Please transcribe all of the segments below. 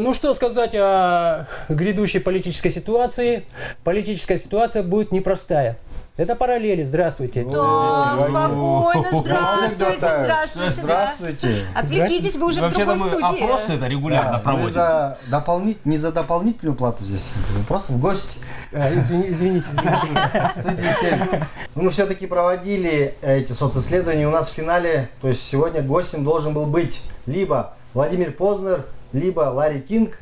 Ну что сказать о грядущей политической ситуации? Политическая ситуация будет непростая. Это параллели. Здравствуйте. Так, спокойно, здравствуйте, здравствуйте. да. Здравствуйте. Отвлекитесь, вы уже в другой студии. опросы это регулярно Да, проводим. за дополнит... не за дополнительную плату здесь, просто в гости. А, извини- извините, извините. Студии 7. Ну, мы все-таки проводили эти социсследования. У нас в финале, то есть сегодня гостем должен был быть либо Владимир Познер, либо Ларри Кинг,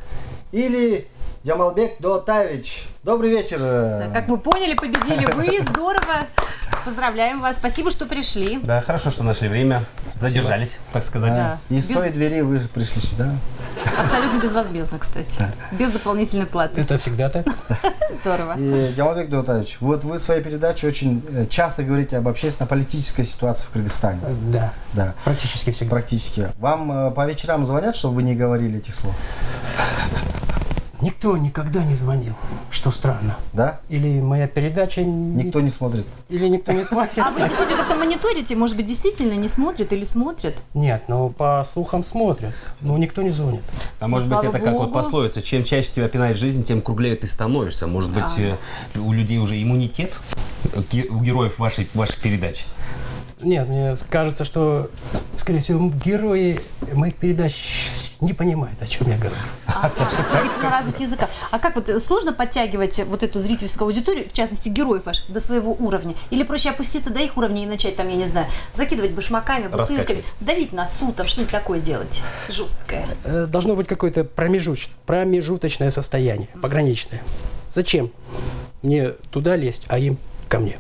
или Джамалбек Дотавич. Добрый вечер. Да, Как вы поняли, победили вы, здорово. Поздравляем вас, спасибо, что пришли. Да, хорошо, что нашли время. Задержались, так сказать. Да. И с Без- той двери вы же пришли сюда. Абсолютно безвозмездно, кстати. Без дополнительной платы. Это всегда так. Здорово. И Джамалбек Дотавич, вот вы в своей передаче очень э, часто говорите об общественно-политической ситуации в Кыргызстане. Да, Да. практически всегда. Практически. Вам э, по вечерам звонят, чтобы вы не говорили этих слов? Никто никогда не звонил, что странно. Да? Или моя передача... Никто не смотрит. Или никто не смотрит. А вы действительно как-то мониторите? Может быть, действительно не смотрят или смотрят? Нет, ну по слухам смотрят, но никто не звонит. А может Ну, быть, слава это как вот пословица, чем чаще тебя пинает жизнь, тем круглее ты становишься. Может быть, э, у людей уже иммунитет у героев вашей, ваших передач. Нет, мне кажется, что, скорее всего, герои моих передач не понимают, о чем я говорю. Говорите на разных языках. А как вот э, сложно подтягивать вот эту зрительскую аудиторию, в частности героев ваших, до своего уровня? Или проще опуститься до их уровня и начать там, я не знаю, закидывать башмаками, бутылками, давить носу, там что-нибудь такое делать жесткое? Э, Должно быть какое-то промежуч- промежуточное состояние, пограничное. Зачем мне туда лезть, а им ко мне?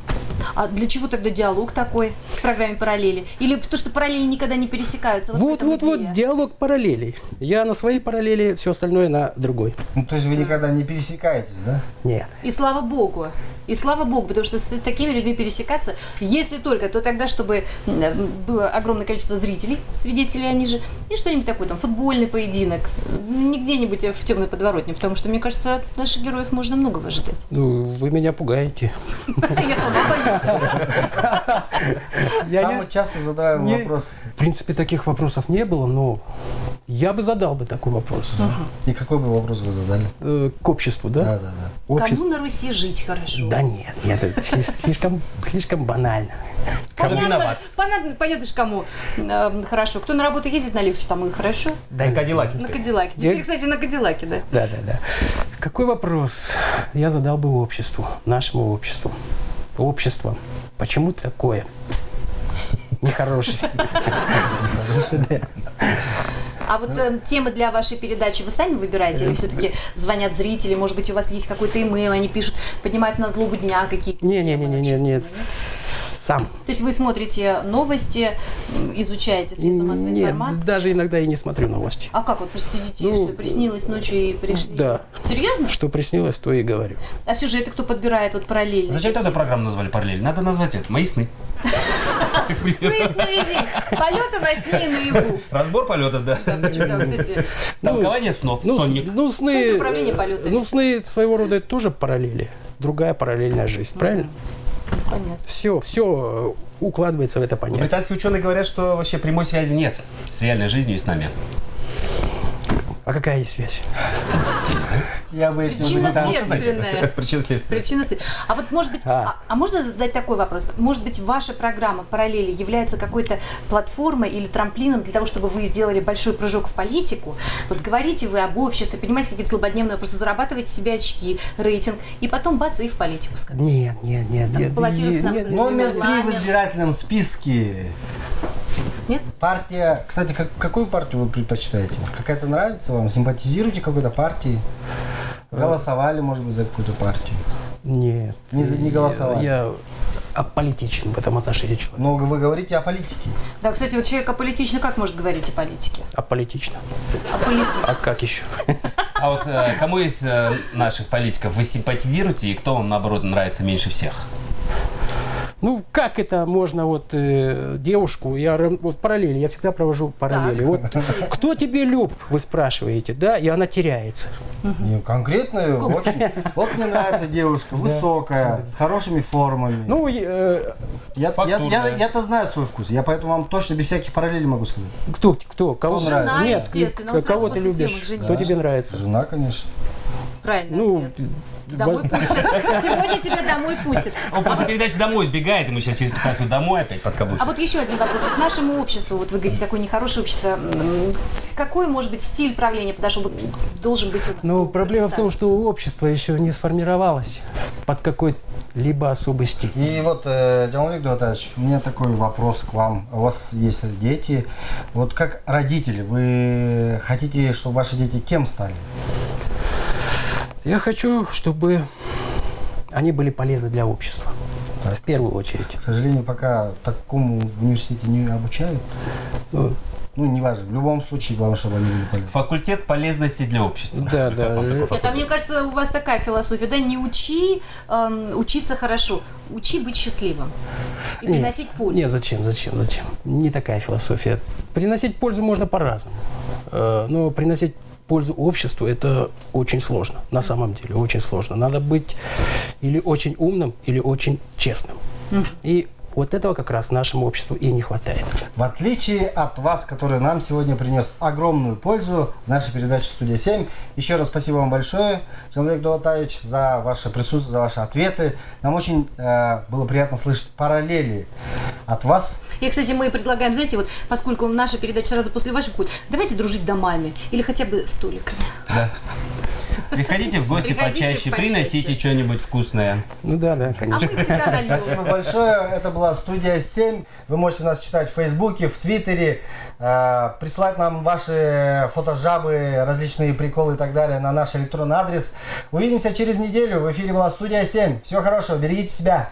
А для чего тогда диалог такой в программе «Параллели»? Или потому что параллели никогда не пересекаются? Вот, в Вот, вот, вот, диалог параллелей. Я на своей параллели, все остальное на другой. Ну, то есть вы никогда не пересекаетесь, да? Нет. И слава богу. И слава богу, потому что с такими людьми пересекаться, если только, то тогда, чтобы м, было огромное количество зрителей, свидетелей они же, и что-нибудь такое, там, футбольный поединок, не где-нибудь в темной подворотне, потому что, мне кажется, от наших героев можно многого ожидать. Ну, вы меня пугаете. Я сама боюсь. Я Самый не- часто задаваемый не- вопрос. В принципе, таких вопросов не было, но я бы задал бы такой вопрос. И какой бы вопрос вы задали? Э, К обществу, да? Да, да, да. Общество. Кому на Руси жить хорошо? Да нет, нет, это сли- слишком, слишком банально. Понятно, виноват? ж- понятно, понятно же, кому э, хорошо. Кто на работу ездит на лекцию, тому и хорошо. Да На. Кадиллаке На теперь. Кадиллаке. Я- Теперь, кстати, на Кадиллаке, да. Да, да, да. Какой вопрос я задал бы обществу, нашему обществу? Общество. Почему такое? Да. А вот э, темы для вашей передачи вы сами выбираете или все-таки звонят зрители, может быть, у вас есть какой-то имейл, они пишут, поднимают на злобу дня какие-то темы Не-не-не-не-не, общественные, сам. То есть вы смотрите новости, изучаете средства массовой Нет, информации? даже иногда и не смотрю новости. А как вот просто сидите, Ну, что приснилось ночью и пришли? Да. Серьезно? Что приснилось, то и говорю. А сюжеты кто подбирает вот параллельно? Зачем тогда программу назвали параллель? Надо назвать это. Мои сны. Сны сновидений. Полеты во сне и наяву. Разбор полетов, да. Да, кстати. Толкование снов. Ну, Сонник. ну, сны, Центр управления полетами. ну, сны своего рода это тоже параллели. Другая параллельная жизнь, правильно? Понятно. Все, все укладывается в это понятие. Британские ученые говорят, что вообще прямой связи нет с реальной жизнью и с нами. А какая есть связь? Я не дал. Следственная. Причина следствия. Причина след- А вот, может быть, А. а. а можно задать такой вопрос? Может быть, ваша программа «Параллели» является какой-то платформой или трамплином для того, чтобы вы сделали большой прыжок в политику? Вот говорите вы об обществе, понимаете, какие-то злободневные вопросы, зарабатываете себе очки, рейтинг, и потом бац, и в политику скажете. Нет, нет, нет, Там нет, нет, нет. Номер три в избирательном списке. Нет? Партия... Кстати, как- какую партию вы предпочитаете? Какая-то нравится вам? Симпатизируете какой-то партии? Голосовали, может быть, за какую-то партию? нет. Не не голосовали. Я аполитичен в этом отношении человек. Но вы говорите о политике. Да, кстати, вот человек аполитично как может говорить о политике? Аполитично. Аполитично. А как еще? А вот э, кому из э, наших политиков вы симпатизируете и кто вам, наоборот, нравится меньше всех? Как это можно вот э, девушку, я вот параллели, я всегда провожу параллели. Вот кто тебе люб, вы спрашиваете, да, и она теряется. Не, конкретно очень. Вот мне нравится девушка, высокая, с хорошими формами. Ну, э, я, я, фактурная. я, я-то знаю свой вкус, я поэтому вам точно без всяких параллелей могу сказать. кто, кто, кого нравится? к- кого ты любишь? Кто тебе нравится? Жена, конечно. Правильно. Ну. Домой пустят. Сегодня тебя домой пустят. Он после передачи домой сбегает, и мы сейчас через 15 минут домой опять под А каблучку. вот еще один вопрос. Вот нашему обществу, вот вы говорите, такое нехорошее общество, какой, может быть, стиль правления подошел бы, должен быть? Ну, проблема в том, что общество еще не сформировалось под какой-либо особый стиль. И вот, э, Джамалбек Дуатаевич, у меня такой вопрос к вам. У вас есть дети. Вот как родители, вы хотите, чтобы ваши дети кем стали? Я хочу, чтобы они были полезны для общества. Так. В первую очередь. К сожалению, пока такому в университете не обучают. Ну, Ну, неважно. В любом случае, главное, чтобы они были полезны. Факультет полезности для общества. Да, да. Нет, а мне кажется, у вас такая философия, да, не учи эм, учиться хорошо, учи быть счастливым и Нет, приносить пользу. Нет, зачем, зачем, зачем? Не такая философия. Приносить пользу можно по-разному. Э, Но приносить пользу обществу это очень сложно. На самом деле, очень сложно. Надо быть или очень умным, или очень честным. И вот этого как раз нашему обществу и не хватает. В отличие от вас, который нам сегодня принес огромную пользу в нашей передаче «Студия 7». Еще раз спасибо вам большое, Джамалбек Дуатаевич, за ваше присутствие, за ваши ответы. Нам очень э, было приятно слышать параллели от вас. И, кстати, мы предлагаем, знаете, вот поскольку наша передача сразу после вашей входит, давайте дружить домами или хотя бы столиками. Приходите в гости Приходите почаще, почаще. приносите что-нибудь вкусное. Ну да, да, А конечно. мы всегда. Спасибо большое. Это была студия 7. Вы можете нас читать в Фейсбуке, в Твиттере, э, присылать нам ваши фотожабы, различные приколы и так далее на наш электронный адрес. Увидимся через неделю. В эфире была студия 7. Всего хорошего, берегите себя.